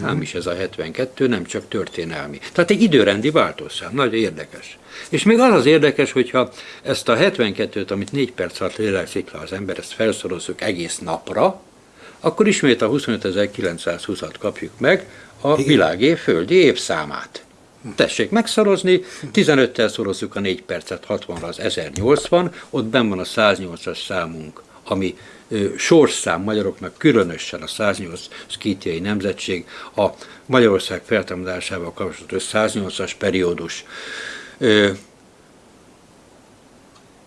szám is ez a 72, nem csak történelmi. Tehát egy időrendi váltószám, nagyon érdekes. És még az az érdekes, hogyha ezt a 72-t, amit 4 perc alatt lélegzik le az ember, ezt felszorozzuk egész napra, akkor ismét a 25.920-at kapjuk meg, a világév földi évszámát. Tessék megszorozni, 15-tel szorozzuk a 4 percet, 60-ra az 1080, ott benn van a 108-as számunk, ami sorszám magyaroknak, különösen a 108 szkítiai nemzetség, a Magyarország feltámadásával kapcsolatos 108-as periódus.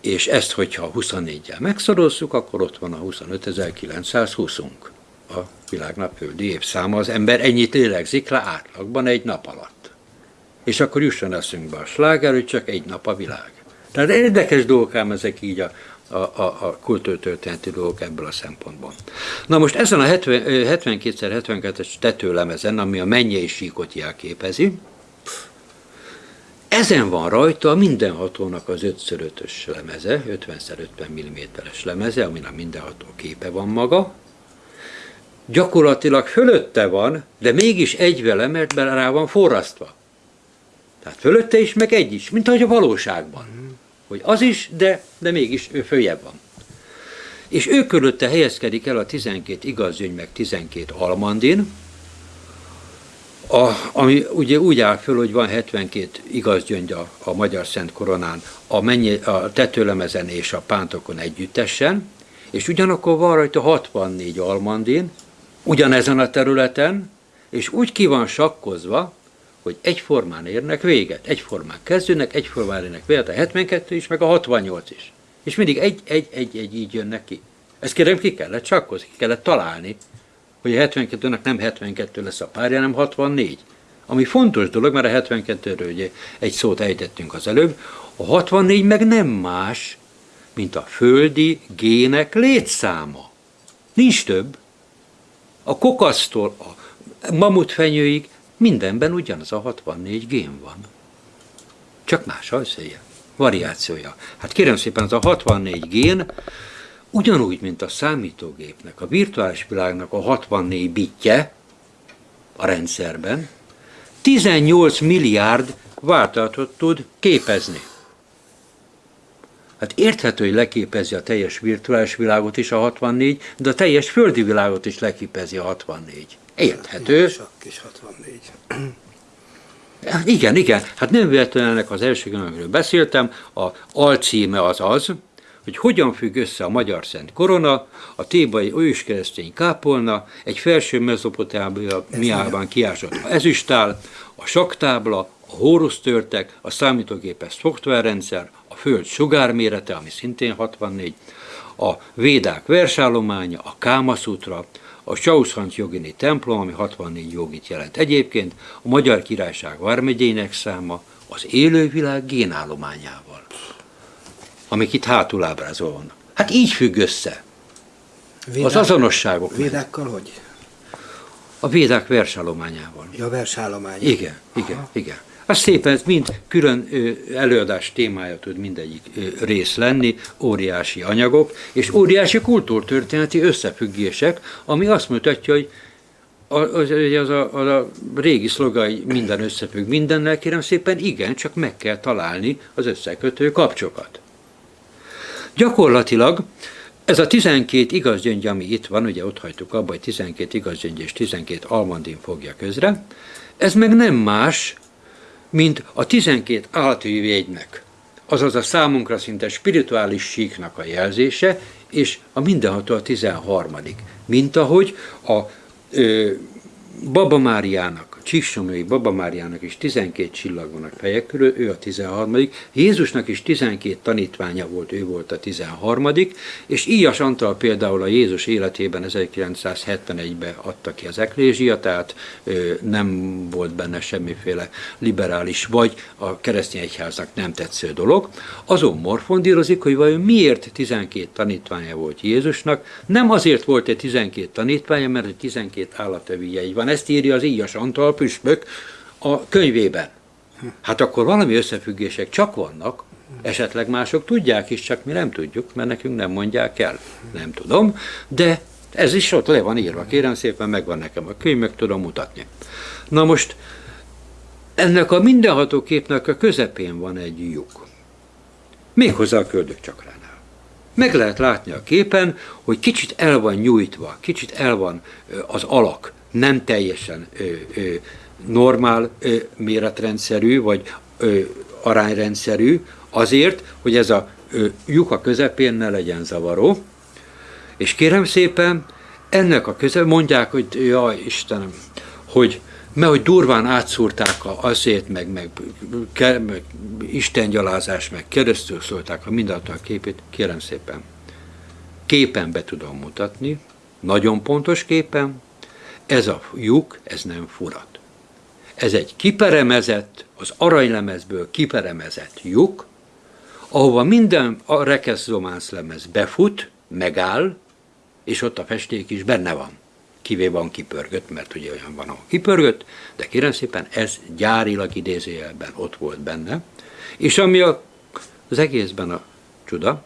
És ezt, hogyha 24-jel megszorozzuk, akkor ott van a 25.920-unk. A világnap földi évszáma. Az ember ennyit lélegzik le átlagban egy nap alatt. És akkor jusson eszünkbe a sláger, hogy csak egy nap a világ. Tehát érdekes dolgok ám ezek így a, a, a, a kultúrtörténeti dolgok ebből a szempontból. Na most ezen a 72x72-es tetőlemezen, ami a mennyei síkot jelképezi, ezen van rajta mindenhatónak az 5x5-ös lemeze, 50x50 mm-es lemeze, amin a mindenható képe van maga. Gyakorlatilag fölötte van, de mégis egy vele, mert rá van forrasztva. Tehát fölötte is, meg egy is, mint ahogy a valóságban hogy az is, de, de mégis ő följebb van. És ő körülötte helyezkedik el a 12 igazgyöngy, meg 12 almandin, a, ami ugye úgy áll föl, hogy van 72 igazgyöngy a, a Magyar Szent Koronán, a, mennyi, a tetőlemezen és a pántokon együttesen, és ugyanakkor van rajta 64 almandin, ugyanezen a területen, és úgy ki van sakkozva, hogy egyformán érnek véget, egyformán kezdőnek, egyformán érnek véget, a 72 is, meg a 68 is. És mindig egy, egy, egy, egy így jönnek ki. Ezt kérem, ki kellett csakkozni, ki kellett találni, hogy a 72-nek nem 72 lesz a párja, hanem 64. Ami fontos dolog, mert a 72-ről ugye egy szót ejtettünk az előbb, a 64 meg nem más, mint a földi gének létszáma. Nincs több. A kokasztól a mamutfenyőig Mindenben ugyanaz a 64 gén van. Csak más ajszéje, variációja. Hát kérem szépen, az a 64 gén ugyanúgy, mint a számítógépnek, a virtuális világnak a 64 bitje a rendszerben, 18 milliárd váltatot tud képezni. Hát érthető, hogy leképezi a teljes virtuális világot is a 64, de a teljes földi világot is leképezi a 64. Érthető. Sok kis 64. Hát igen, igen. Hát nem véletlenül ennek az első amiről beszéltem, a alcíme az az, hogy hogyan függ össze a magyar szent korona, a tébai őskeresztény kápolna, egy felső mezopotámiában kiásott ezüstál, a saktábla, a hórusztörtek, a számítógépes szoftverrendszer, a föld sugármérete, ami szintén 64, a védák versállománya, a kámaszutra, a Chauszant jogini templom, ami 64 jogit jelent. Egyébként a Magyar Királyság vármegyének száma az élővilág génállományával, amik itt hátul ábrázol vannak. Hát így függ össze. Védák, az azonosságok. Védákkal hogy? A védák versállományával. Ja, versállomány. Igen, igen, Aha. igen. Az szépen, ez mind külön előadás témája tud mindegyik rész lenni, óriási anyagok, és óriási kultúrtörténeti összefüggések, ami azt mutatja, hogy az, az, a, az a régi szlogai minden összefügg mindennel, kérem szépen, igen, csak meg kell találni az összekötő kapcsokat. Gyakorlatilag ez a 12 igazgyöngy, ami itt van, ugye ott hagytuk abba, hogy 12 igazgyöngy és 12 almandin fogja közre, ez meg nem más, mint a 12 jegynek, azaz a számunkra szinte spirituális síknak a jelzése, és a mindenható a 13. Mint ahogy a ö, Baba Máriának Csíksomlói Baba Máriának is 12 csillag van a fejek körül, ő a 13 Jézusnak is 12 tanítványa volt, ő volt a 13 és Íjas Antal például a Jézus életében 1971-ben adta ki az eklézsia, tehát nem volt benne semmiféle liberális, vagy a keresztény egyháznak nem tetsző dolog. Azon morfondírozik, hogy vajon miért 12 tanítványa volt Jézusnak, nem azért volt egy 12 tanítványa, mert egy 12 állatevű jegy van. Ezt írja az Íjas Antal, a püspök a könyvében. Hát akkor valami összefüggések csak vannak, esetleg mások tudják is, csak mi nem tudjuk, mert nekünk nem mondják el. Nem tudom, de Ez is ott le van írva, kérem szépen, megvan nekem a könyv, meg tudom mutatni. Na most, ennek a mindenható képnek a közepén van egy lyuk. Méghozzá a köldök csakránál. Meg lehet látni a képen, hogy kicsit el van nyújtva, kicsit el van az alak, nem teljesen ö, ö, normál ö, méretrendszerű, vagy ö, arányrendszerű, azért, hogy ez a ö, lyuk a közepén ne legyen zavaró. És kérem szépen, ennek a köze mondják, hogy jaj Istenem, hogy mert hogy durván átszúrták a azért, meg, meg, ke, meg istengyalázás, meg keresztül szólták a mindenható képét, kérem szépen. Képen be tudom mutatni, nagyon pontos képen, ez a lyuk, ez nem furat. Ez egy kiperemezett, az aranylemezből kiperemezett lyuk, ahova minden a rekeszdománsz lemez befut, megáll, és ott a festék is benne van. Kivéve van kipörgött, mert ugye olyan van, ahol kipörgött, de kérem szépen, ez gyárilag idézőjelben ott volt benne. És ami a, az egészben a csuda,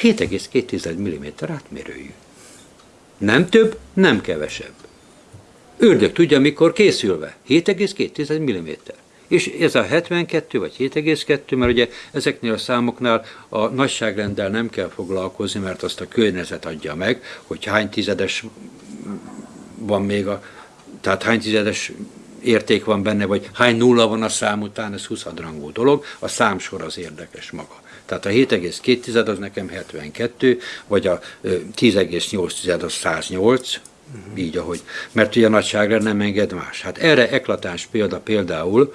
7,2 mm átmérőjű. Nem több, nem kevesebb. Ördög tudja, mikor készülve. 7,2 mm. És ez a 72 vagy 7,2, mert ugye ezeknél a számoknál a nagyságrenddel nem kell foglalkozni, mert azt a környezet adja meg, hogy hány tizedes van még a, tehát hány tizedes érték van benne, vagy hány nulla van a szám után, ez 20 rangú dolog, a számsor az érdekes maga. Tehát a 7,2 az nekem 72, vagy a 10,8 az 108, uh-huh. így ahogy, mert ugye a nagyságrend nem enged más. Hát erre eklatáns példa például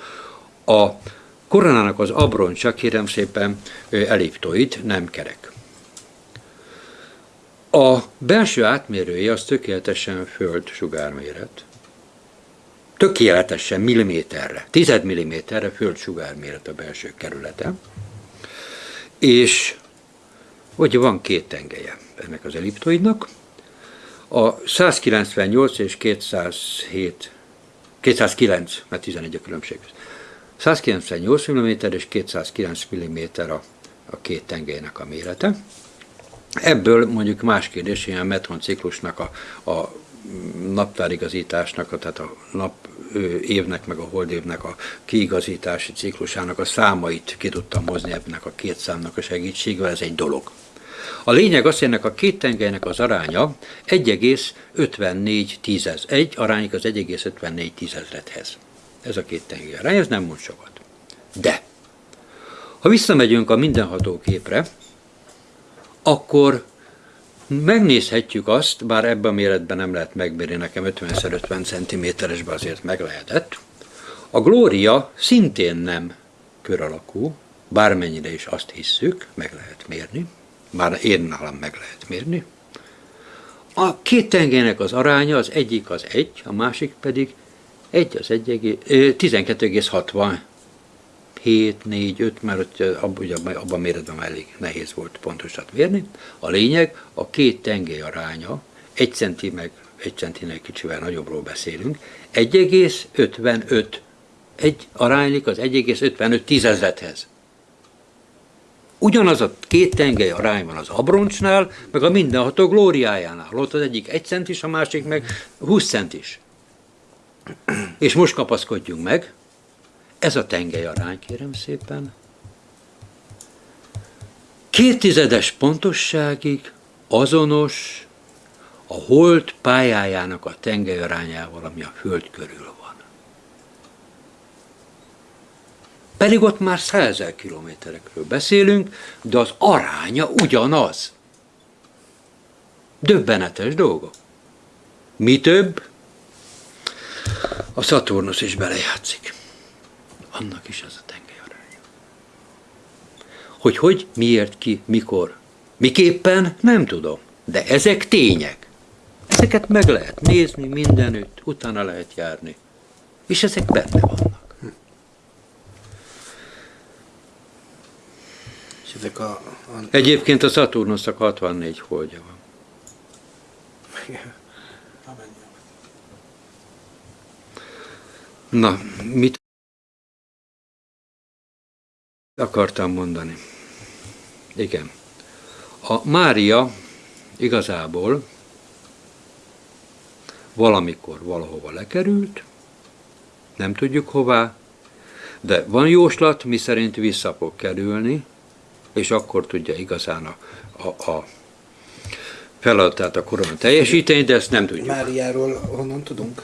a koronának az abroncsa, kérem szépen, eliptoid, nem kerek. A belső átmérője az tökéletesen föld sugárméret. Tökéletesen milliméterre, tized milliméterre föld sugárméret a belső kerülete. És hogy van két tengelye ennek az elliptoidnak. A 198 és 207, 209, mert 11 a különbség. 198 mm és 209 mm a, a két tengelynek a mérete. Ebből mondjuk más kérdés, ilyen metron ciklusnak a, a naptárigazításnak, tehát a nap évnek, meg a holdévnek a kiigazítási ciklusának a számait ki tudtam hozni ebben a két számnak a segítségével, ez egy dolog. A lényeg az, hogy ennek a két tengelynek az aránya 1,54 tízez. Egy arányik az 1,54 tízezredhez. Ez a két tengely arány, ez nem mond sokat. De, ha visszamegyünk a mindenható képre, akkor megnézhetjük azt, bár ebben a méretben nem lehet megmérni, nekem 50x50 cm-esben azért meg lehetett. A glória szintén nem kör alakú, bármennyire is azt hisszük, meg lehet mérni, már én nálam meg lehet mérni. A két tengelynek az aránya az egyik az egy, a másik pedig egy az 12,60 7, 4, 5, mert ott abban, ugye, abban méretben elég nehéz volt pontosat mérni. A lényeg, a két tengely aránya, egy centi meg egy centinek kicsivel nagyobbról beszélünk, 1,55. Egy aránylik az 1,55 tízezredhez. Ugyanaz a két tengely arány van az abroncsnál, meg a mindenható glóriájánál. Ott az egyik egy centis, a másik meg 20 centis. És most kapaszkodjunk meg, ez a tengely arány, kérem szépen. Két tizedes pontosságig azonos a hold pályájának a tengely arányával, ami a Föld körül van. Pedig ott már százezer kilométerekről beszélünk, de az aránya ugyanaz. Döbbenetes dolgok. Mi több, a Szaturnusz is belejátszik annak is az a tengelyaránya. Hogy hogy, miért, ki, mikor, miképpen, nem tudom. De ezek tények. Ezeket meg lehet nézni mindenütt, utána lehet járni. És ezek benne vannak. Ezek a, a... Egyébként a Saturnusnak 64 holdja van. Na, mit akartam mondani. Igen. A Mária igazából valamikor valahova lekerült, nem tudjuk hová, de van jóslat, mi szerint vissza fog kerülni, és akkor tudja igazán a, a, a feladatát a korona teljesíteni, de ezt nem tudjuk. Máriáról honnan tudunk?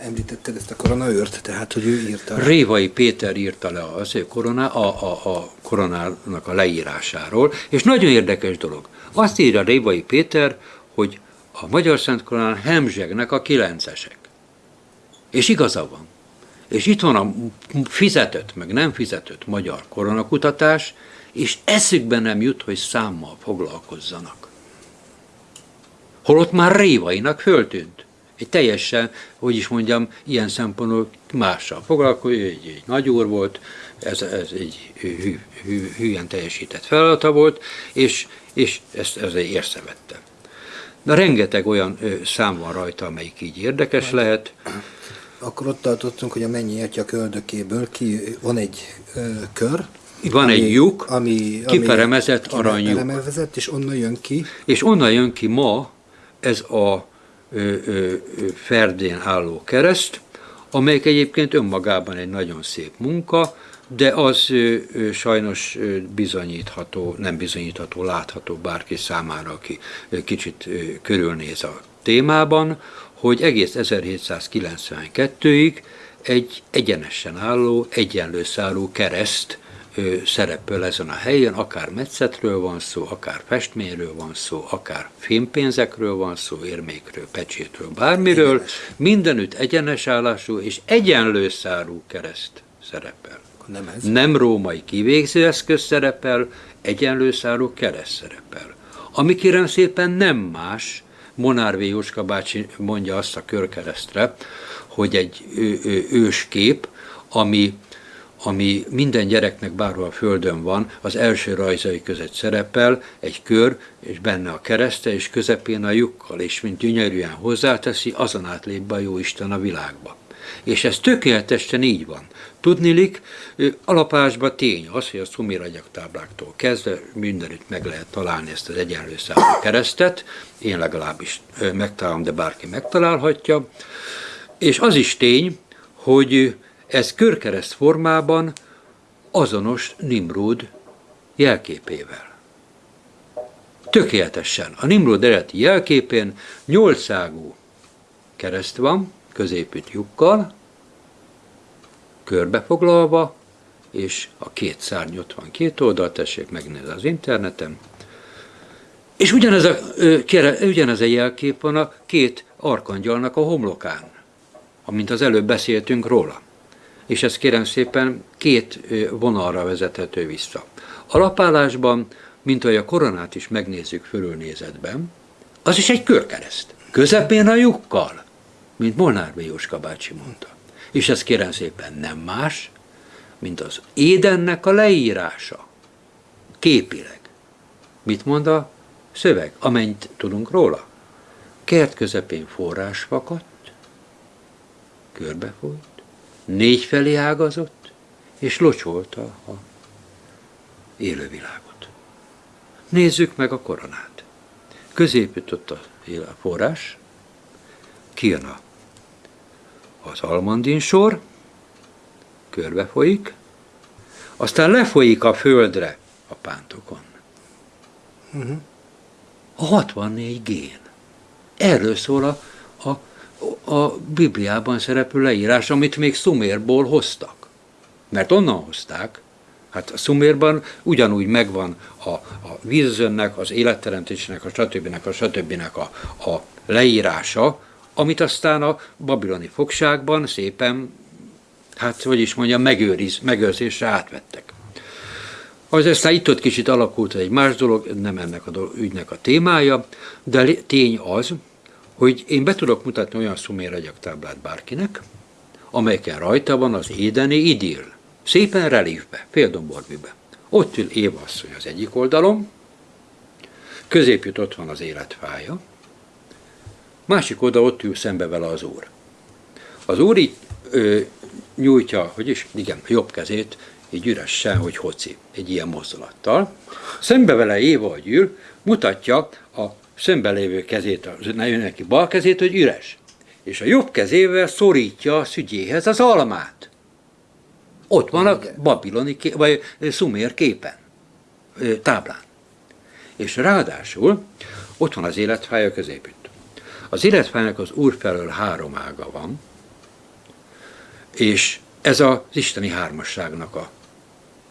Említetted ezt a koronaőrt, tehát hogy ő írta. Révai Péter írta le az ő korona, a, a, a koronának a leírásáról, és nagyon érdekes dolog. Azt írja Révai Péter, hogy a Magyar Szent Koronán hemzsegnek a kilencesek. És igaza van. És itt van a fizetett, meg nem fizetett magyar koronakutatás, és eszükbe nem jut, hogy számmal foglalkozzanak. Holott már Révainak föltűnt. Egy teljesen, hogy is mondjam, ilyen szempontból mással foglalkozik, egy, egy nagy úr volt, ez, ez egy hű, hű, hűen teljesített feladata volt, és, és ezt, ezt észrevette. De rengeteg olyan szám van rajta, amelyik így érdekes lehet. Akkor ott tartottunk, hogy a mennyi atya köldökéből ki, van egy ö, kör, Van ami, egy lyuk, ami, kiperemezett aranylyuk. Kiperemezett, és onnan jön ki. És onnan jön ki ma ez a ö, ö, ferdén álló kereszt, amelyik egyébként önmagában egy nagyon szép munka, de az ö, ö, sajnos ö, bizonyítható, nem bizonyítható, látható bárki számára, aki ö, kicsit ö, körülnéz a témában, hogy egész 1792-ig egy egyenesen álló, egyenlő szárú kereszt ö, szerepel ezen a helyen, akár metszetről van szó, akár festményről van szó, akár fémpénzekről van szó, érmékről, pecsétről, bármiről, Egyenes. mindenütt egyenes állású és egyenlő szárú kereszt szerepel. Nem ez. Nem római kivégző eszköz szerepel, egyenlő szárú kereszt szerepel. Ami kérem szépen nem más, Monár V. Jóska bácsi mondja azt a körkeresztre, hogy egy őskép, ami, ami minden gyereknek bárhol a földön van, az első rajzai között szerepel egy kör, és benne a kereszte, és közepén a lyukkal, és mint gyönyörűen hozzáteszi, azon átlép be a Jóisten a világba. És ez tökéletesen így van. Tudnilik, alapásban tény az, hogy a szumiragyaktábláktól kezdve mindenütt meg lehet találni ezt az egyenlő számú keresztet, én legalábbis megtalálom, de bárki megtalálhatja, és az is tény, hogy ez körkereszt formában azonos Nimrod jelképével. Tökéletesen. A Nimrod eredeti jelképén nyolcágú kereszt van, középütt lyukkal, körbefoglalva, és a két szárny ott van két oldal, tessék megnézni az interneten. És ugyanez a, ö, kere, ugyanez a jelkép van a két arkangyalnak a homlokán, amint az előbb beszéltünk róla. És ez kérem szépen két vonalra vezethető vissza. Alapállásban, mint ahogy a koronát is megnézzük fölülnézetben, az is egy körkereszt. Közepén a lyukkal, mint Molnár. Jóska bácsi mondta. És ez kérem szépen nem más, mint az Édennek a leírása. Képileg. Mit mond a szöveg, amennyit tudunk róla? Kert közepén forrás fakadt, körbefolyt, négy felé ágazott, és locsolta a élővilágot. Nézzük meg a koronát. Él- a forrás, kijön a, az almandin sor, körbe folyik, aztán lefolyik a földre a pántokon. A 64 gén. Erről szól a, a, a Bibliában szereplő leírás, amit még Szumérból hoztak. Mert onnan hozták, hát a Szumérban ugyanúgy megvan a, a vízözönnek, az életteremtésnek, a stb. a stb. A, a leírása, amit aztán a babiloni fogságban szépen, hát hogy is mondjam, megőriz, megőrzésre átvettek. Az aztán itt-ott kicsit alakult egy más dolog, nem ennek a dolog, ügynek a témája, de tény az, hogy én be tudok mutatni olyan szuméregyaktáblát bárkinek, amelyeken rajta van az édeni idill. Szépen relífbe, féldomborbűbe. Ott ül Éva asszony az egyik oldalon, középjött ott van az életfája, másik oda ott ül szembe vele az úr. Az úr így ö, nyújtja, hogy is, igen, a jobb kezét, így üresen, hogy hoci, egy ilyen mozdulattal. Szembe vele Éva, hogy ül, mutatja a szembe lévő kezét, az neki bal kezét, hogy üres. és a jobb kezével szorítja a szügyéhez az almát. Ott van a babiloni, vagy szumér képen, táblán. És ráadásul ott van az életfája középütt. Az életfájának az úr felől három ága van, és ez az isteni hármasságnak a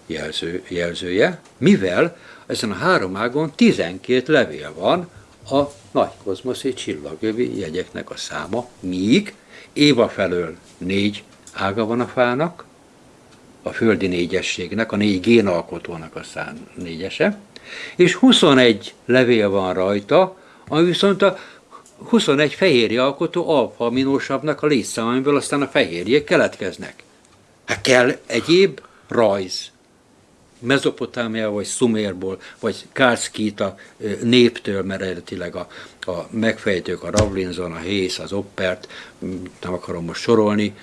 jelző, jelzője, mivel ezen a három ágon 12 levél van a nagy kozmoszi csillagövi jegyeknek a száma, míg Éva felől négy ága van a fának, a földi négyességnek, a négy génalkotónak a szám négyese, és 21 levél van rajta, ami viszont a 21 fehérje alkotó alfa-aminósavnak a létszám, amiből aztán a fehérjék keletkeznek. Hát kell egyéb rajz. Mezopotámia, vagy Szumérból, vagy Kárszkíta néptől, mert eredetileg a, a megfejtők, a Ravlinson, a Hész, az Oppert, nem akarom most sorolni,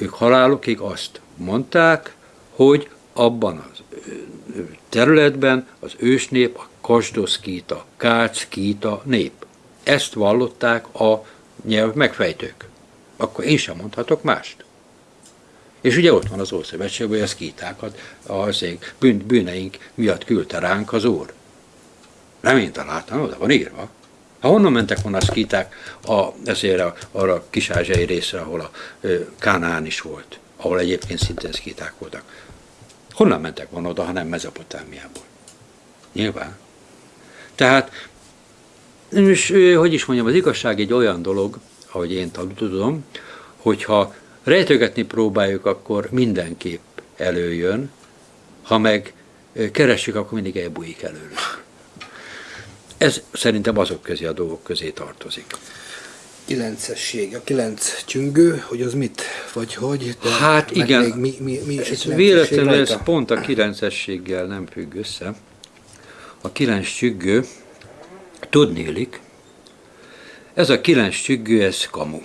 ők halálukig azt mondták, hogy abban az területben az ősnép a Kasdoszkíta, Kárszkíta nép. Ezt vallották a nyelv megfejtők. Akkor én sem mondhatok mást. És ugye ott van az Ószövetség, hogy a szkítákat az ég bűn, bűneink miatt küldte ránk az Úr. Nem én találtam, oda van írva. Ha honnan mentek volna a szkíták a, ezért a, arra a kis-ázsiai részre, ahol a ö, Kánaán is volt, ahol egyébként szintén szkíták voltak. Honnan mentek volna oda, ha nem Mezopotámiából? Nyilván. Tehát, és, hogy is mondjam, az igazság egy olyan dolog, ahogy én tudom, hogyha rejtögetni próbáljuk, akkor mindenképp előjön, ha meg keressük, akkor mindig elbújik előlünk. Ez szerintem azok közé a dolgok közé tartozik. Kilencesség, a kilenc csüngő, hogy az mit, vagy hogy? De Hát igen. Még mi, mi, mi is Ez véletlenül ez pont a kilencességgel nem függ össze. A kilenc csüggő, tudnélik, ez a kilenc csüggő, ez kamu.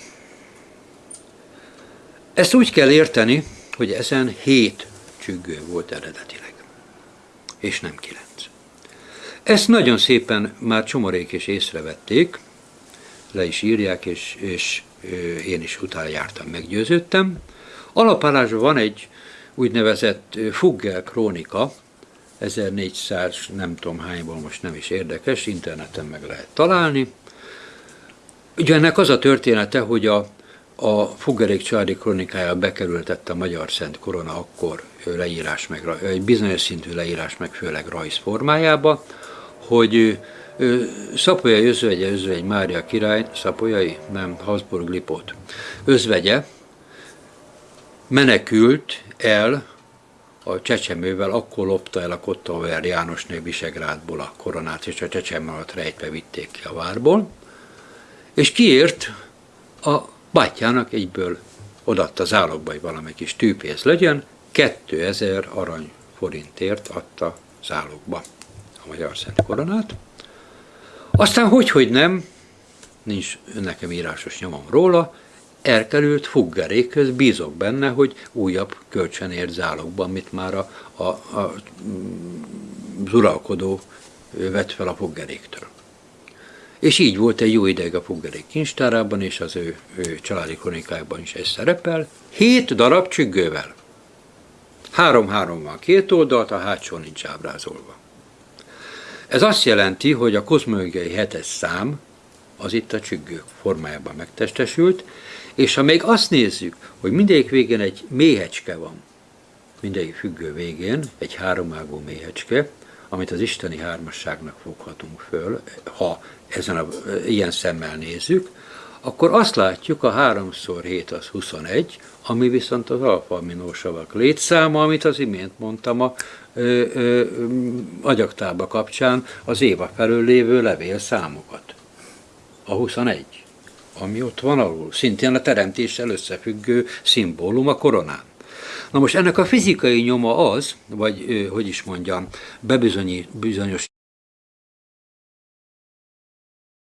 Ezt úgy kell érteni, hogy ezen hét csüggő volt eredetileg, és nem kilenc. Ezt nagyon szépen már csomorék is észrevették, le is írják, és, és én is utána jártam, meggyőződtem. Alapállásban van egy úgynevezett ö, Fugger krónika, 1400, nem tudom hányból, most nem is érdekes, interneten meg lehet találni. Ugye ennek az a története, hogy a, a Fuggerék családi kronikája bekerültette a Magyar Szent Korona akkor leírás meg, egy bizonyos szintű leírás meg, főleg rajz formájába, hogy Szapolyai özvegye, özvegy Mária király, Szapolyai, nem, Habsburg Lipót, özvegye menekült el a csecsemővel, akkor lopta el a Kottauer Jánosné Visegrádból a koronát, és a csecsemő alatt rejtve vitték ki a várból, és kiért a bátyjának egyből odaadta zálogba, hogy valami kis tűpénz legyen, 2000 arany forintért adta zálogba a Magyar Szent Koronát. Aztán hogy, hogy nem, nincs nekem írásos nyomom róla, elkerült Fuggerékhöz, bízok benne, hogy újabb kölcsönért zálogban, amit már a, a, a mm, az uralkodó vett fel a Fuggeréktől. És így volt egy jó ideig a Fuggerék kincstárában, és az ő, ő családi kronikájában is ez szerepel, hét darab csüggővel. Három-három van két oldalt, a hátsó nincs ábrázolva. Ez azt jelenti, hogy a kozmológiai hetes szám az itt a csüggők formájában megtestesült, és ha még azt nézzük, hogy mindegyik végén egy méhecske van, mindegyik függő végén egy háromágú méhecske, amit az isteni hármasságnak foghatunk föl, ha ezen a, ilyen szemmel nézzük, akkor azt látjuk, a 3x7 az 21, ami viszont az alfa-aminósavak létszáma, amit az imént mondtam a ö, ö, agyaktába kapcsán az éva felől lévő levélszámokat. A 21, ami ott van alul, szintén a teremtéssel összefüggő szimbólum a koronán. Na most ennek a fizikai nyoma az, vagy hogy is mondjam, bebizonyos